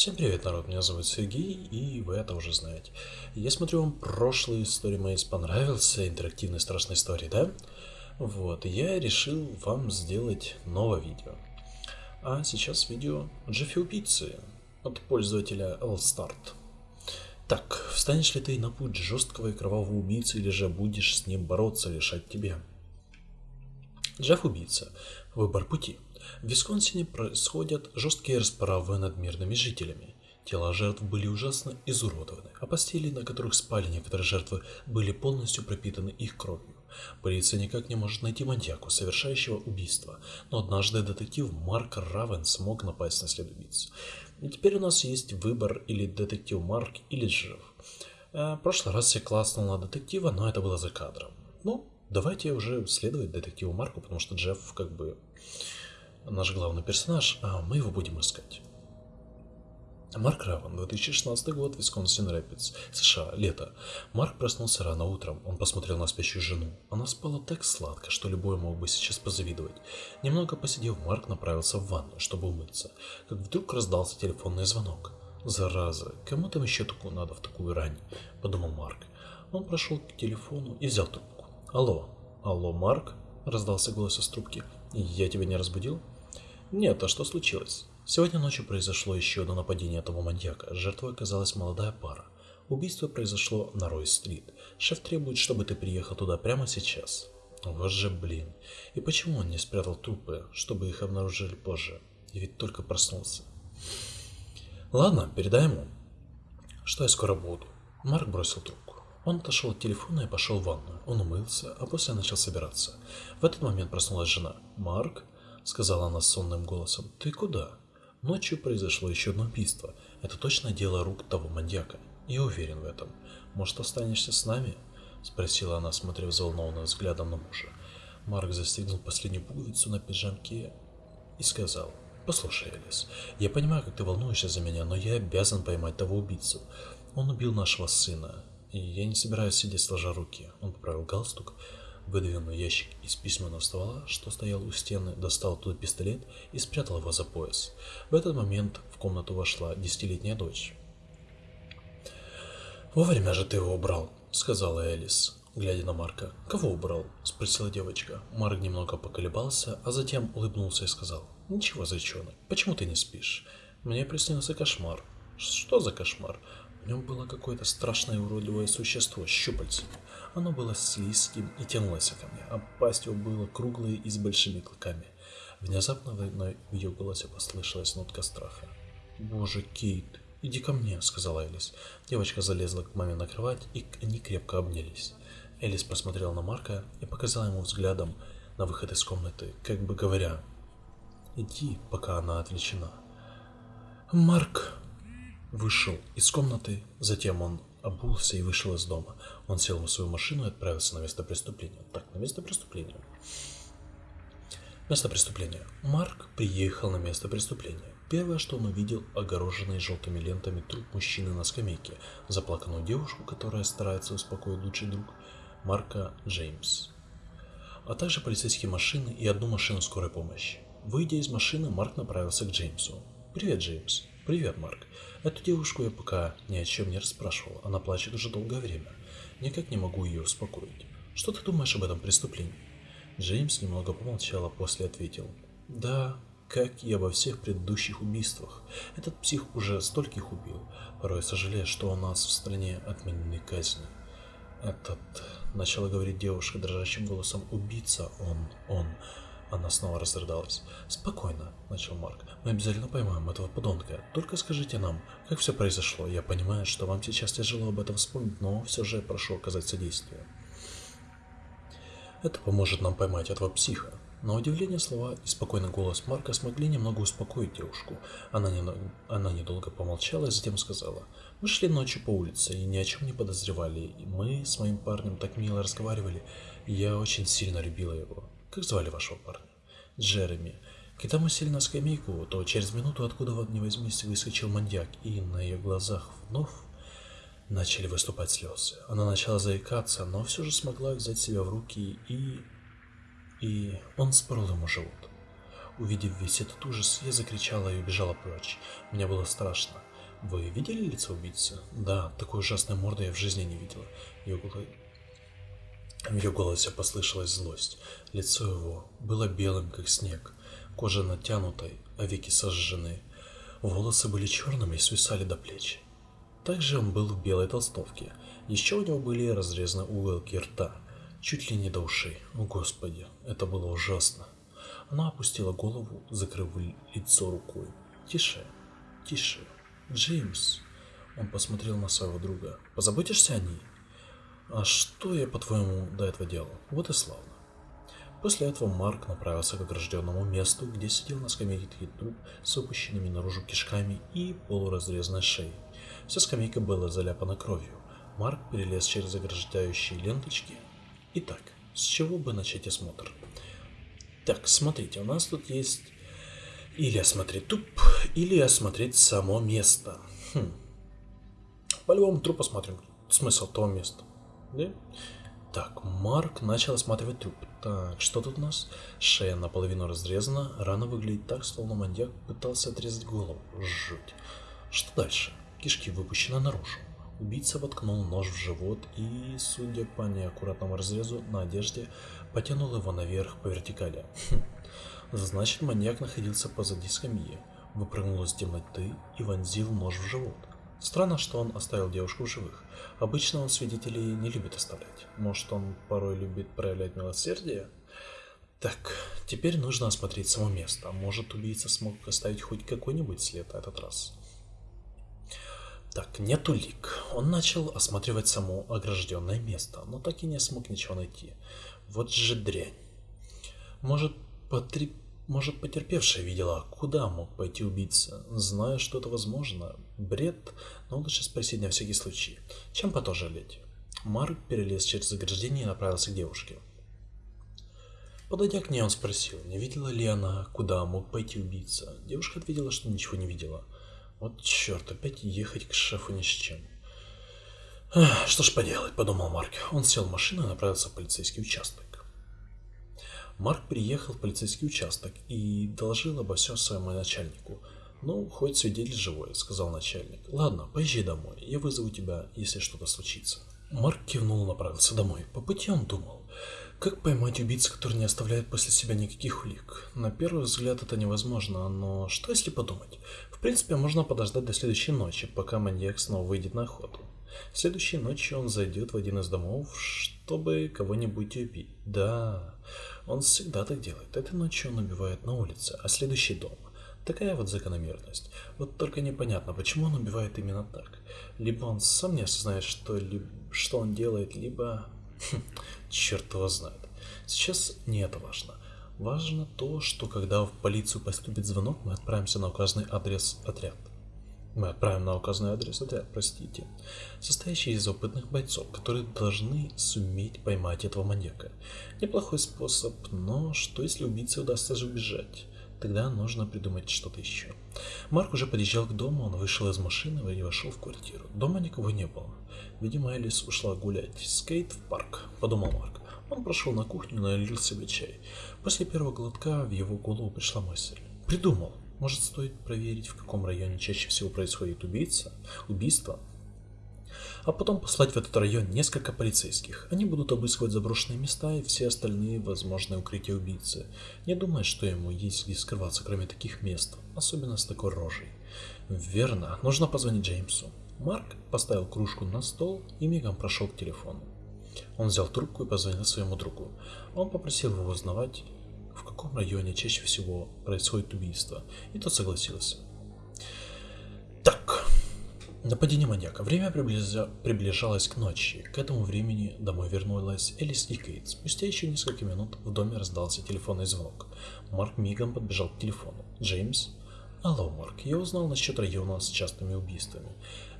Всем привет, народ, меня зовут Сергей, и вы это уже знаете. Я смотрю, вам прошлые истории мои понравился, интерактивные страшные истории, да? Вот, я решил вам сделать новое видео. А сейчас видео Джеффи Убийцы от пользователя Allstart. Так, встанешь ли ты на путь жесткого и кровавого убийцы, или же будешь с ним бороться, решать тебе? Джефф Убийца. Выбор пути. В Висконсине происходят жесткие расправы над мирными жителями. Тела жертв были ужасно изуродованы, а постели, на которых спали некоторые жертвы, были полностью пропитаны их кровью. Полиция никак не может найти маньяку, совершающего убийство, но однажды детектив Марк Равен смог напасть на след убийц. И теперь у нас есть выбор или детектив Марк, или Джефф. Э, в прошлый раз я класснул на детектива, но это было за кадром. Ну, давайте уже следовать детективу Марку, потому что Джефф как бы наш главный персонаж, а мы его будем искать. Марк Раван, 2016 год, Висконсин Рэпидс, США, лето. Марк проснулся рано утром, он посмотрел на спящую жену. Она спала так сладко, что любой мог бы сейчас позавидовать. Немного посидев, Марк направился в ванну, чтобы умыться, как вдруг раздался телефонный звонок. «Зараза, кому там еще такую надо в такую рань?» – подумал Марк. Он прошел к телефону и взял трубку. «Алло, алло, Марк?» – раздался голос из трубки. «Я тебя не разбудил?» «Нет, а что случилось?» Сегодня ночью произошло еще одно нападение этого маньяка. Жертвой оказалась молодая пара. Убийство произошло на Рой-стрит. Шеф требует, чтобы ты приехал туда прямо сейчас. Вот же блин. И почему он не спрятал трупы, чтобы их обнаружили позже? Ведь только проснулся. Ладно, передай ему, что я скоро буду. Марк бросил трубку. Он отошел от телефона и пошел в ванную. Он умылся, а после начал собираться. В этот момент проснулась жена. «Марк?» — сказала она сонным голосом. «Ты куда?» Ночью произошло еще одно убийство. Это точно дело рук того маньяка. Я уверен в этом. Может, останешься с нами? Спросила она, смотря взволнованным взглядом на мужа. Марк застегнул последнюю пуговицу на пиджамке и сказал. «Послушай, Элис, я понимаю, как ты волнуешься за меня, но я обязан поймать того убийцу. Он убил нашего сына, и я не собираюсь сидеть сложа руки». Он поправил галстук, выдвинул ящик из письменного стола, что стоял у стены, достал оттуда пистолет и спрятал его за пояс. В этот момент в комнату вошла десятилетняя дочь. «Вовремя же ты его убрал», — сказала Элис, глядя на Марка. «Кого убрал?» — спросила девочка. Марк немного поколебался, а затем улыбнулся и сказал. «Ничего, зайчонок, почему ты не спишь? Мне приснился кошмар». «Что за кошмар?» В нем было какое-то страшное уродливое существо с щупальцами. Оно было слизким и тянулось ко мне, а пасть его была круглой и с большими клыками. Внезапно в ее голосе послышалась нотка страха. «Боже, Кейт, иди ко мне», — сказала Элис. Девочка залезла к маме на кровать, и они крепко обнялись. Элис посмотрела на Марка и показала ему взглядом на выход из комнаты, как бы говоря, «Иди, пока она отвлечена». Марк вышел из комнаты, затем он обулся и вышел из дома. Он сел в свою машину и отправился на место преступления. Так, на место преступления. Место преступления. Марк приехал на место преступления. Первое, что он увидел, огороженный желтыми лентами труп мужчины на скамейке, заплаканную девушку, которая старается успокоить лучший друг Марка Джеймс, а также полицейские машины и одну машину скорой помощи. Выйдя из машины, Марк направился к Джеймсу. «Привет, Джеймс». «Привет, Марк. Эту девушку я пока ни о чем не расспрашивал. Она плачет уже долгое время. Никак не могу ее успокоить. Что ты думаешь об этом преступлении?» Джеймс немного помолчал, а после ответил. «Да, как и обо всех предыдущих убийствах. Этот псих уже стольких убил. Порой сожалею, что у нас в стране отменены казни. Этот...» Начала говорить девушка дрожащим голосом. «Убийца он, он...» Она снова разрыдалась. «Спокойно», — начал Марк. «Мы обязательно поймаем этого подонка. Только скажите нам, как все произошло. Я понимаю, что вам сейчас тяжело об этом вспомнить, но все же прошу оказать содействие». Это поможет нам поймать этого психа. На удивление слова и спокойный голос Марка смогли немного успокоить девушку. Она, не, она недолго помолчала и затем сказала. «Мы шли ночью по улице и ни о чем не подозревали. Мы с моим парнем так мило разговаривали. И я очень сильно любила его. Как звали вашего парня? Джереми. Когда мы сели на скамейку, то через минуту откуда ни возьмись выскочил маньяк, и на ее глазах вновь начали выступать слезы. Она начала заикаться, но все же смогла взять себя в руки и... И он спорол ему живот. Увидев весь этот ужас, я закричала и убежала прочь. Мне было страшно. Вы видели лицо убийцы? Да, такой ужасной морды я в жизни не видела. Ее. В ее голосе послышалась злость. Лицо его было белым, как снег. Кожа натянутой, а веки сожжены. Волосы были черными и свисали до плеч. Также он был в белой толстовке. Еще у него были разрезаны уголки рта, чуть ли не до ушей. О господи, это было ужасно. Она опустила голову, закрыв лицо рукой. «Тише, тише, Джеймс!» Он посмотрел на своего друга. «Позаботишься о ней?» «А что я, по-твоему, до этого делал? Вот и славно». После этого Марк направился к огражденному месту, где сидел на скамейке труп с выпущенными наружу кишками и полуразрезанной шеей. Вся скамейка была заляпана кровью. Марк перелез через ограждающие ленточки. Итак, с чего бы начать осмотр? Так, смотрите, у нас тут есть или осмотреть труп, или осмотреть само место. Хм. По-любому труп посмотрим. Смысл того места. Да? Так, Марк начал осматривать труп. Так, что тут у нас? Шея наполовину разрезана, рана выглядит так, словно маньяк пытался отрезать голову. Жуть. Что дальше? Кишки выпущены наружу. Убийца воткнул нож в живот и, судя по неаккуратному разрезу на одежде, потянул его наверх по вертикали. Хм. Значит, маньяк находился позади скамьи, выпрыгнул из темноты и вонзил нож в живот. Странно, что он оставил девушку в живых. Обычно он свидетелей не любит оставлять. Может, он порой любит проявлять милосердие? Так, теперь нужно осмотреть само место. Может, убийца смог оставить хоть какой-нибудь след этот раз. Так, нет улик. Он начал осматривать само огражденное место, но так и не смог ничего найти. Вот же дрянь. Может, потри... Может, потерпевшая видела, куда мог пойти убийца, зная, что это возможно. Бред, но лучше спросить на всякий случай, чем потом жалеть. Марк перелез через ограждение и направился к девушке. Подойдя к ней, он спросил, не видела ли она, куда мог пойти убийца. Девушка ответила, что ничего не видела. Вот черт, опять ехать к шефу ни с чем. Что ж поделать, подумал Марк. Он сел в машину и направился в полицейский участок. Марк приехал в полицейский участок и доложил обо всем своему начальнику. «Ну, хоть свидетель живой», — сказал начальник. «Ладно, поезжай домой, я вызову тебя, если что-то случится». Марк кивнул и направился домой. По пути он думал, как поймать убийцу, который не оставляет после себя никаких улик? На первый взгляд это невозможно, но что если подумать? В принципе, можно подождать до следующей ночи, пока маньяк снова выйдет на охоту. Следующей ночью он зайдет в один из домов, чтобы кого-нибудь убить. Да, он всегда так делает. Этой ночью он убивает на улице, а следующий дом. Такая вот закономерность. Вот только непонятно, почему он убивает именно так. Либо он сам не осознает, что, ли, что он делает, либо Черт его знает. Сейчас не это важно. Важно то, что когда в полицию поступит звонок, мы отправимся на указанный адрес отряд. Мы отправим на указанный адрес отряд, простите, состоящий из опытных бойцов, которые должны суметь поймать этого маньяка. Неплохой способ, но что если убийце удастся же убежать? Тогда нужно придумать что-то еще. Марк уже подъезжал к дому, он вышел из машины и вошел в квартиру. Дома никого не было. Видимо, Элис ушла гулять. Скейт в парк, подумал Марк. Он прошел на кухню и налил себе чай. После первого глотка в его голову пришла мысль. Придумал. Может, стоит проверить, в каком районе чаще всего происходит убийца, убийство? А потом послать в этот район несколько полицейских. Они будут обыскивать заброшенные места и все остальные возможные укрытия убийцы. Не думая, что ему есть где скрываться, кроме таких мест, особенно с такой рожей. Верно, нужно позвонить Джеймсу. Марк поставил кружку на стол и мигом прошел к телефону. Он взял трубку и позвонил своему другу. Он попросил его узнавать, в каком районе чаще всего происходит убийство, и тот согласился. Так, нападение маньяка. Время приближа... приближалось к ночи. К этому времени домой вернулась Элис и Кейт. Спустя еще несколько минут в доме раздался телефонный звонок. Марк мигом подбежал к телефону. Джеймс? Алло, Марк, я узнал насчет района с частыми убийствами.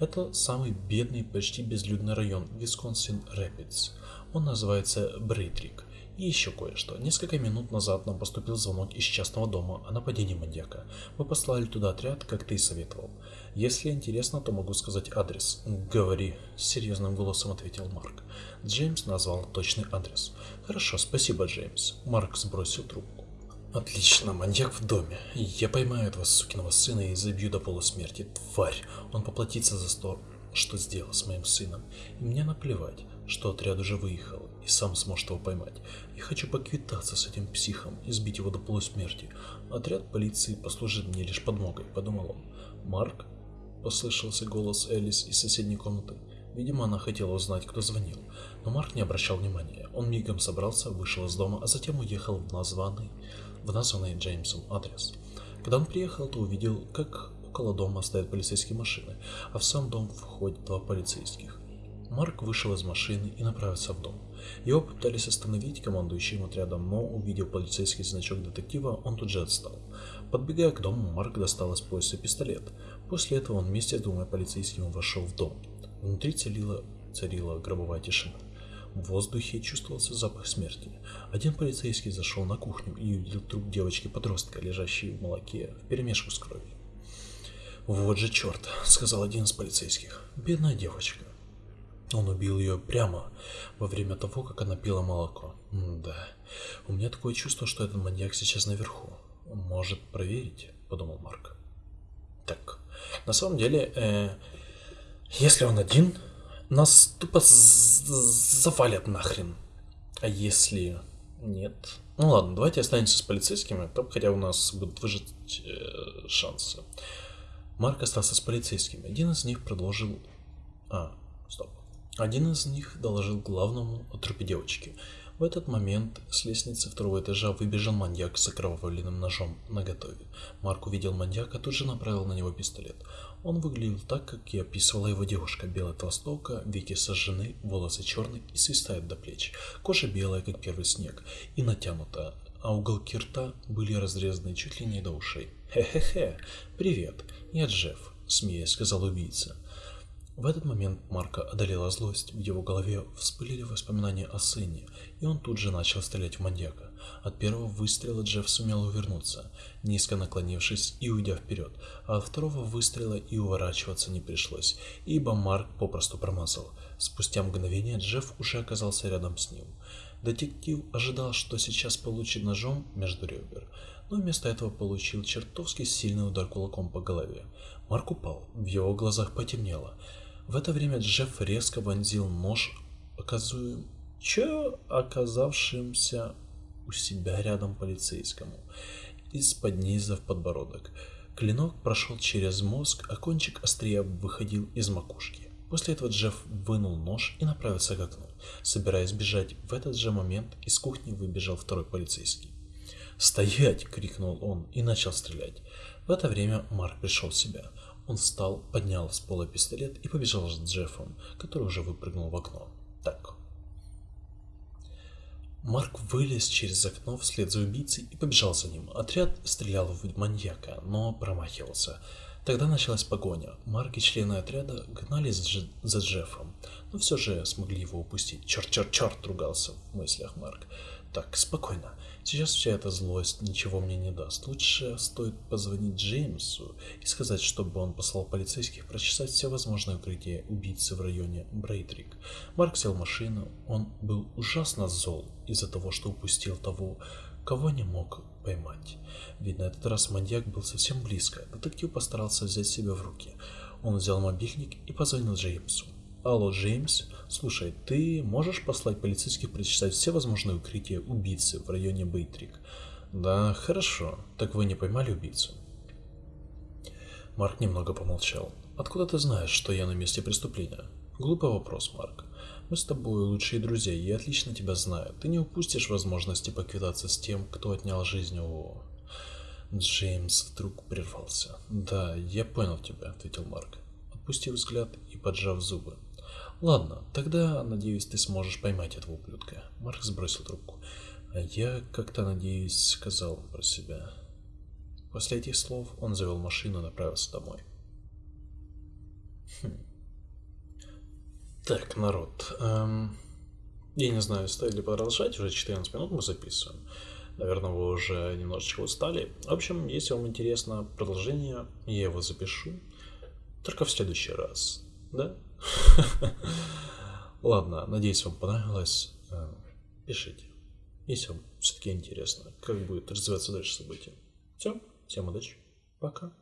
Это самый бедный, почти безлюдный район Висконсин Рэпидс. Он называется Брейдрик. И еще кое-что. Несколько минут назад нам поступил звонок из частного дома о нападении маньяка. Мы послали туда отряд, как ты и советовал. Если интересно, то могу сказать адрес. Говори, серьезным голосом ответил Марк. Джеймс назвал точный адрес. Хорошо, спасибо, Джеймс. Марк сбросил трубку. Отлично, маньяк в доме. Я поймаю этого сукиного сына и забью до полусмерти. Тварь, он поплатится за то, что сделал с моим сыном. И мне наплевать, что отряд уже выехал и сам сможет его поймать. Я хочу поквитаться с этим психом и сбить его до полусмерти. Отряд полиции послужит мне лишь подмогой, подумал он. Марк? Послышался голос Элис из соседней комнаты. Видимо, она хотела узнать, кто звонил, но Марк не обращал внимания. Он мигом собрался, вышел из дома, а затем уехал в названный в названный Джеймсом адрес. Когда он приехал, то увидел, как около дома стоят полицейские машины, а в сам дом входят два полицейских. Марк вышел из машины и направился в дом. Его попытались остановить командующим отрядом, но, увидев полицейский значок детектива, он тут же отстал. Подбегая к дому, Марк достал из пояса пистолет. После этого он вместе с двумя полицейскими вошел в дом. Внутри царила, царила гробовая тишина. В воздухе чувствовался запах смерти. Один полицейский зашел на кухню и увидел труп девочки-подростка, лежащей в молоке, в перемешку с кровью. «Вот же черт!» — сказал один из полицейских. «Бедная девочка». Он убил ее прямо во время того, как она пила молоко. М да, у меня такое чувство, что этот маньяк сейчас наверху. Может проверить, подумал Марк. Так, на самом деле, э, если он один, нас тупо завалят нахрен. А если нет? Ну ладно, давайте останемся с полицейскими, то хотя у нас будут выжить э, шансы. Марк остался с полицейскими. Один из них продолжил... А, стоп. Один из них доложил главному о трупе девочки. В этот момент с лестницы второго этажа выбежал маньяк с окровавленным ножом наготове. Марк увидел маньяка, тут же направил на него пистолет. Он выглядел так, как и описывала его девушка. Белая толстовка, веки сожжены, волосы черные и свистают до плеч. Кожа белая, как первый снег, и натянута, а уголки рта были разрезаны чуть ли не до ушей. «Хе-хе-хе, привет, я Джефф», — смеясь сказал убийца. В этот момент Марка одолела злость, в его голове вспылили воспоминания о сыне, и он тут же начал стрелять в маньяка. От первого выстрела Джефф сумел увернуться, низко наклонившись и уйдя вперед, а от второго выстрела и уворачиваться не пришлось, ибо Марк попросту промазал. Спустя мгновение Джефф уже оказался рядом с ним. Детектив ожидал, что сейчас получит ножом между ребер, но вместо этого получил чертовски сильный удар кулаком по голове. Марк упал, в его глазах потемнело. В это время Джефф резко вонзил нож, оказуем... Че оказавшимся у себя рядом полицейскому, из-под низа в подбородок. Клинок прошел через мозг, а кончик острия выходил из макушки. После этого Джефф вынул нож и направился к окну. Собираясь бежать, в этот же момент из кухни выбежал второй полицейский. «Стоять!» — крикнул он и начал стрелять. В это время Марк пришел в себя. Он встал, поднял с пола пистолет и побежал с Джеффом, который уже выпрыгнул в окно. Так. Марк вылез через окно вслед за убийцей и побежал за ним. Отряд стрелял в маньяка, но промахивался. Тогда началась погоня. Марк и члены отряда гнались за Джеффом, но все же смогли его упустить. Черт, черт, черт, ругался в мыслях Марк. Так, спокойно. Сейчас вся эта злость ничего мне не даст. Лучше стоит позвонить Джеймсу и сказать, чтобы он послал полицейских прочесать все возможные укрытия убийцы в районе Брейтрик. Марк сел в машину. Он был ужасно зол из-за того, что упустил того, кого не мог поймать. Ведь на этот раз маньяк был совсем близко. Детектив постарался взять себя в руки. Он взял мобильник и позвонил Джеймсу. Алло, Джеймс. Слушай, ты можешь послать полицейских прочесать все возможные укрытия убийцы в районе Бейтрик? Да, хорошо. Так вы не поймали убийцу? Марк немного помолчал. Откуда ты знаешь, что я на месте преступления? Глупый вопрос, Марк. Мы с тобой лучшие друзья, я отлично тебя знаю. Ты не упустишь возможности поквитаться с тем, кто отнял жизнь у... Джеймс вдруг прервался. «Да, я понял тебя», — ответил Марк, отпустив взгляд и поджав зубы. Ладно, тогда, надеюсь, ты сможешь поймать этого ублюдка. Марк сбросил трубку. А я как-то, надеюсь, сказал про себя. После этих слов он завел машину и направился домой. Хм. Так, народ. Эм, я не знаю, стоит ли продолжать. Уже 14 минут мы записываем. Наверное, вы уже немножечко устали. В общем, если вам интересно продолжение, я его запишу. Только в следующий раз. Да? Ладно, надеюсь, вам понравилось. Э, пишите. если вам все-таки интересно, как будет развиваться дальше события. Все, всем удачи, пока.